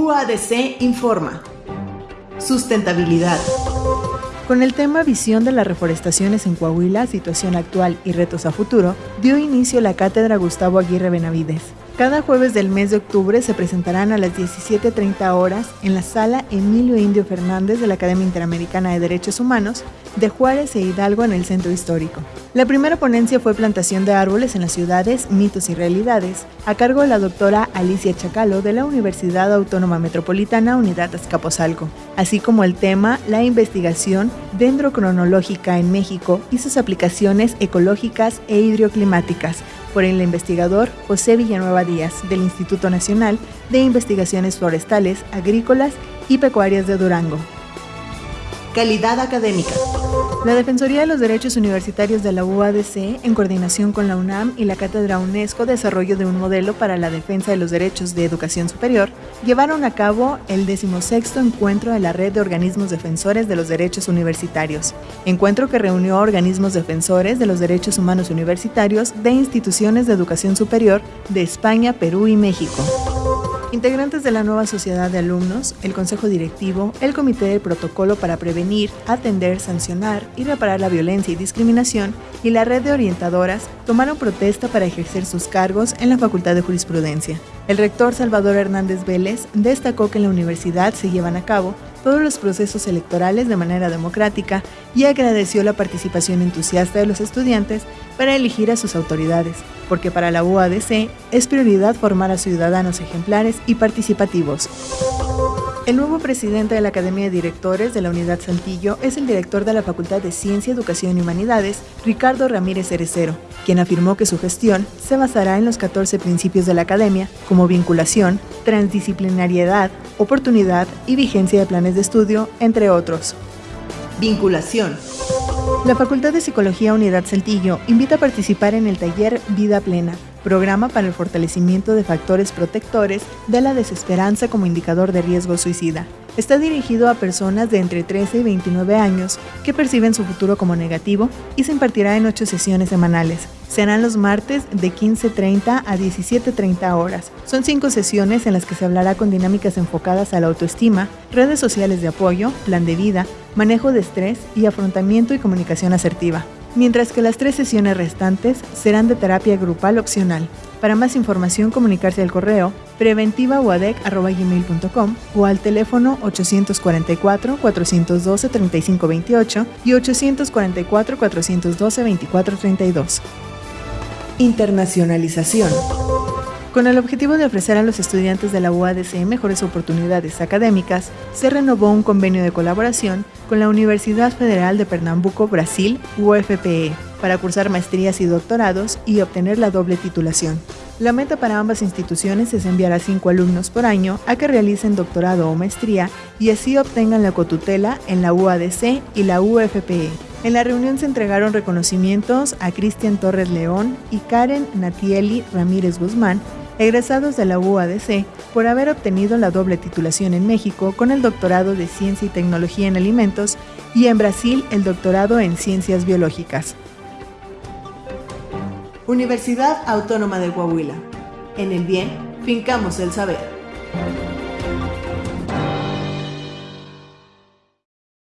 UADC informa. Sustentabilidad. Con el tema Visión de las reforestaciones en Coahuila, situación actual y retos a futuro, dio inicio la cátedra Gustavo Aguirre Benavides. Cada jueves del mes de octubre se presentarán a las 17.30 horas en la sala Emilio Indio Fernández de la Academia Interamericana de Derechos Humanos de Juárez e Hidalgo en el Centro Histórico. La primera ponencia fue Plantación de árboles en las ciudades, mitos y realidades, a cargo de la doctora Alicia Chacalo de la Universidad Autónoma Metropolitana Unidad Azcapotzalco, así como el tema La investigación dendrocronológica en México y sus aplicaciones ecológicas e hidroclimáticas, por el investigador José Villanueva Díaz del Instituto Nacional de Investigaciones Forestales, Agrícolas y Pecuarias de Durango. Calidad académica. La Defensoría de los Derechos Universitarios de la UADC, en coordinación con la UNAM y la Cátedra UNESCO Desarrollo de un Modelo para la Defensa de los Derechos de Educación Superior, llevaron a cabo el decimosexto encuentro de la Red de Organismos Defensores de los Derechos Universitarios, encuentro que reunió a organismos defensores de los derechos humanos universitarios de instituciones de educación superior de España, Perú y México. Integrantes de la nueva sociedad de alumnos, el Consejo Directivo, el Comité de Protocolo para Prevenir, Atender, Sancionar y Reparar la Violencia y Discriminación y la red de orientadoras tomaron protesta para ejercer sus cargos en la Facultad de Jurisprudencia. El rector Salvador Hernández Vélez destacó que en la universidad se llevan a cabo todos los procesos electorales de manera democrática y agradeció la participación entusiasta de los estudiantes para elegir a sus autoridades, porque para la UADC es prioridad formar a ciudadanos ejemplares y participativos. El nuevo presidente de la Academia de Directores de la Unidad Saltillo es el director de la Facultad de Ciencia, Educación y Humanidades, Ricardo Ramírez Cerecero, quien afirmó que su gestión se basará en los 14 principios de la Academia, como vinculación, transdisciplinariedad, oportunidad y vigencia de planes de estudio, entre otros. Vinculación. La Facultad de Psicología Unidad Saltillo invita a participar en el taller Vida Plena, programa para el fortalecimiento de factores protectores de la desesperanza como indicador de riesgo suicida. Está dirigido a personas de entre 13 y 29 años que perciben su futuro como negativo y se impartirá en ocho sesiones semanales. Serán los martes de 15.30 a 17.30 horas. Son cinco sesiones en las que se hablará con dinámicas enfocadas a la autoestima, redes sociales de apoyo, plan de vida, manejo de estrés y afrontamiento y comunicación asertiva mientras que las tres sesiones restantes serán de terapia grupal opcional. Para más información, comunicarse al correo preventivauadec.com o al teléfono 844-412-3528 y 844-412-2432. Internacionalización. Con el objetivo de ofrecer a los estudiantes de la UADC mejores oportunidades académicas, se renovó un convenio de colaboración con la Universidad Federal de Pernambuco, Brasil, UFPE, para cursar maestrías y doctorados y obtener la doble titulación. La meta para ambas instituciones es enviar a cinco alumnos por año a que realicen doctorado o maestría y así obtengan la cotutela en la UADC y la UFPE. En la reunión se entregaron reconocimientos a Cristian Torres León y Karen Natieli Ramírez Guzmán egresados de la UADC por haber obtenido la doble titulación en México con el doctorado de Ciencia y Tecnología en Alimentos y en Brasil el doctorado en Ciencias Biológicas. Universidad Autónoma de Coahuila. En el bien, fincamos el saber.